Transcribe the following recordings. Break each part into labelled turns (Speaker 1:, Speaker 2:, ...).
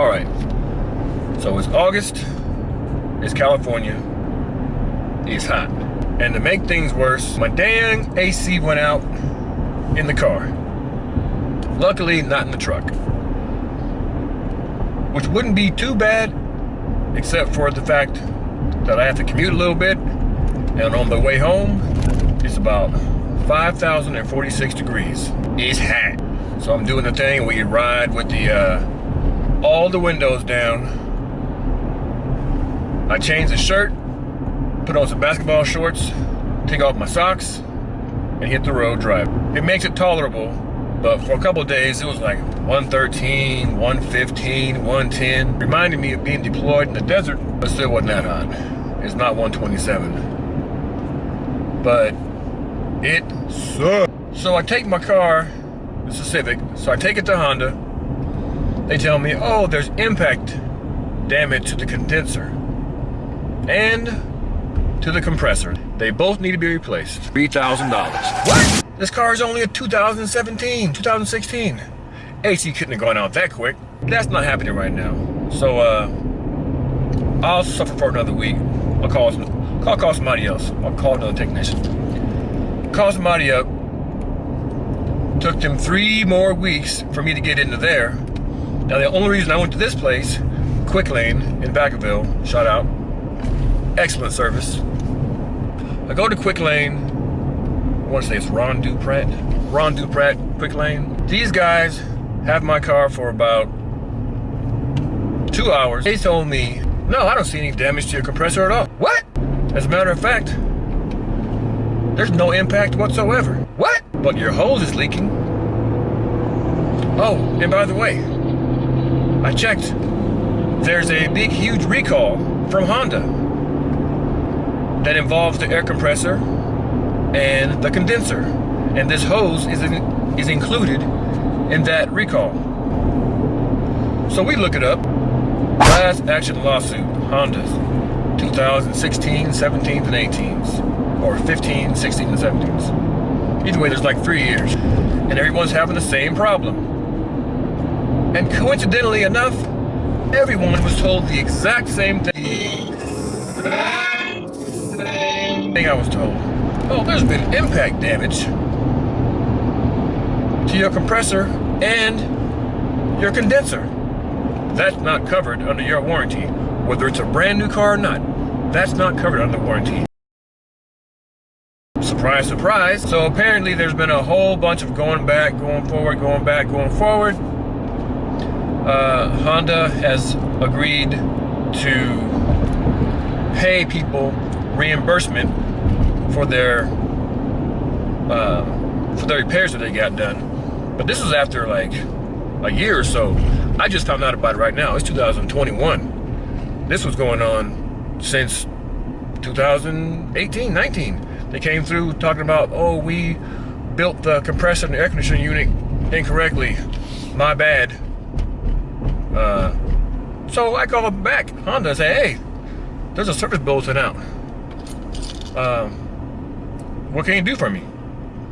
Speaker 1: All right. So it's August. It's California. It's hot. And to make things worse, my dang AC went out in the car. Luckily, not in the truck. Which wouldn't be too bad, except for the fact that I have to commute a little bit. And on the way home, it's about 5,046 degrees. It's hot. So I'm doing the thing where you ride with the uh, all the windows down. I change the shirt, put on some basketball shorts, take off my socks, and hit the road drive. It makes it tolerable, but for a couple days it was like 113, 115, 110. Reminded me of being deployed in the desert, but still wasn't that hot. It's not 127. But it sucks. So I take my car it's a Civic. So I take it to Honda. They tell me, oh, there's impact damage to the condenser and to the compressor. They both need to be replaced. $3,000. What? This car is only a 2017, 2016. AC couldn't have gone out that quick. That's not happening right now. So, uh, I'll suffer for another week. I'll call, I'll call somebody else. I'll call another technician. Call somebody up, Took them three more weeks for me to get into there. Now the only reason I went to this place, Quick Lane in Vacaville, shout out, excellent service. I go to Quick Lane, I want to say it's Ron Dupratt, Ron Dupratt, Quick Lane. These guys have my car for about two hours. They told me, no, I don't see any damage to your compressor at all. What? As a matter of fact, there's no impact whatsoever. What? But your hose is leaking. Oh, and by the way, I checked. There's a big, huge recall from Honda that involves the air compressor and the condenser. And this hose is, in, is included in that recall. So we look it up. Class action lawsuit, Honda's 2016, 17s, and 18s. Or 15, 16, and 17s. Either way, there's like three years. And everyone's having the same problem. And coincidentally enough, everyone was told the exact same thing. thing I was told. Oh, there's been impact damage to your compressor and your condenser. That's not covered under your warranty, whether it's a brand new car or not. That's not covered under warranty. Surprise, surprise. So apparently there's been a whole bunch of going back, going forward, going back, going forward. Uh, Honda has agreed to pay people reimbursement for their uh, for the repairs that they got done. But this was after like a year or so. I just found out about it right now. It's 2021. This was going on since 2018, 19. They came through talking about, oh, we built the compressor and the air conditioning unit incorrectly. My bad. Uh, so I called back Honda and say, hey, there's a service bulletin out. Um, what can you do for me?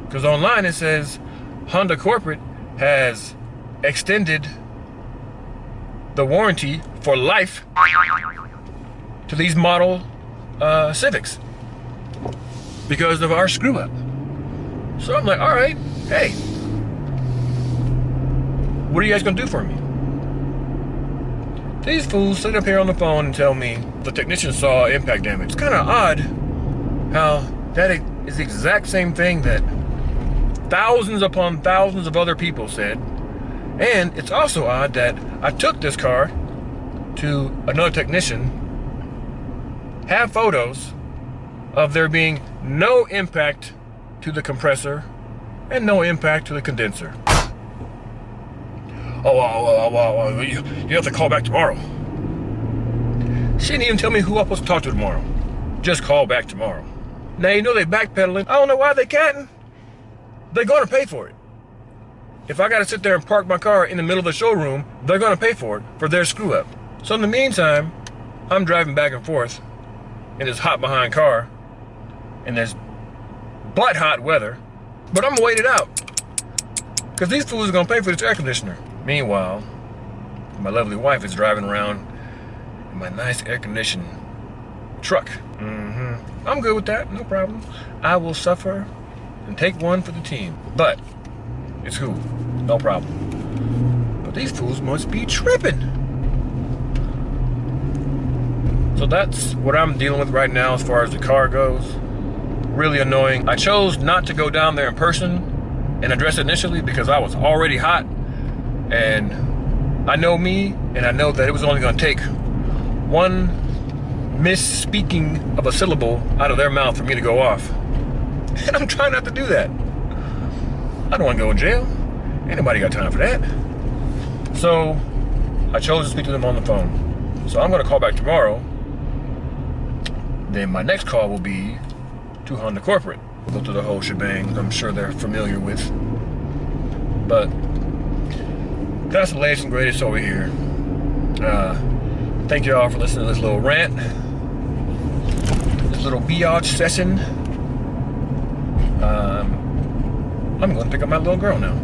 Speaker 1: Because online it says Honda Corporate has extended the warranty for life to these model uh, Civics because of our screw up. So I'm like, all right, hey, what are you guys gonna do for me? These fools sit up here on the phone and tell me the technician saw impact damage. It's kind of odd how that is the exact same thing that thousands upon thousands of other people said. And it's also odd that I took this car to another technician, have photos, of there being no impact to the compressor and no impact to the condenser. Oh, oh, oh, oh, you, you have to call back tomorrow. She didn't even tell me who I'm supposed to talk to tomorrow. Just call back tomorrow. Now, you know they're backpedaling. I don't know why they can't. They're going to pay for it. If I got to sit there and park my car in the middle of the showroom, they're going to pay for it for their screw up. So in the meantime, I'm driving back and forth in this hot behind car in this butt hot weather, but I'm gonna wait it out. Because these fools are gonna pay for this air conditioner. Meanwhile, My lovely wife is driving around in my nice air-conditioned truck. Mm-hmm. I'm good with that, no problem. I will suffer and take one for the team. But it's cool, no problem. But these fools must be tripping. So that's what I'm dealing with right now as far as the car goes. Really annoying. I chose not to go down there in person and address it initially because I was already hot and I know me and I know that it was only going to take one misspeaking of a syllable out of their mouth for me to go off. And I'm trying not to do that. I don't want to go in jail. Anybody got time for that. So I chose to speak to them on the phone. So I'm going to call back tomorrow. Then my next call will be to Honda Corporate go through the whole shebang. I'm sure they're familiar with. But that's the latest and greatest over here. Uh, thank you all for listening to this little rant. This little biatch session. Um, I'm going to pick up my little girl now.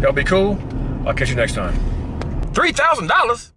Speaker 1: Y'all be cool. I'll catch you next time. $3,000?